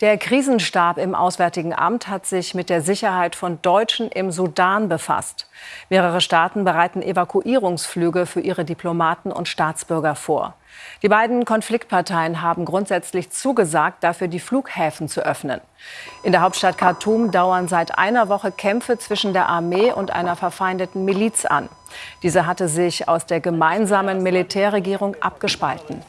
Der Krisenstab im Auswärtigen Amt hat sich mit der Sicherheit von Deutschen im Sudan befasst. Mehrere Staaten bereiten Evakuierungsflüge für ihre Diplomaten und Staatsbürger vor. Die beiden Konfliktparteien haben grundsätzlich zugesagt, dafür die Flughäfen zu öffnen. In der Hauptstadt Khartoum dauern seit einer Woche Kämpfe zwischen der Armee und einer verfeindeten Miliz an. Diese hatte sich aus der gemeinsamen Militärregierung abgespalten.